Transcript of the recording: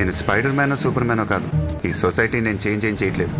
నేను spider man super మ్యానో కాదు. ఈ సొసైటీ నేను చేంజ్ ఏం చేయట్లేదు.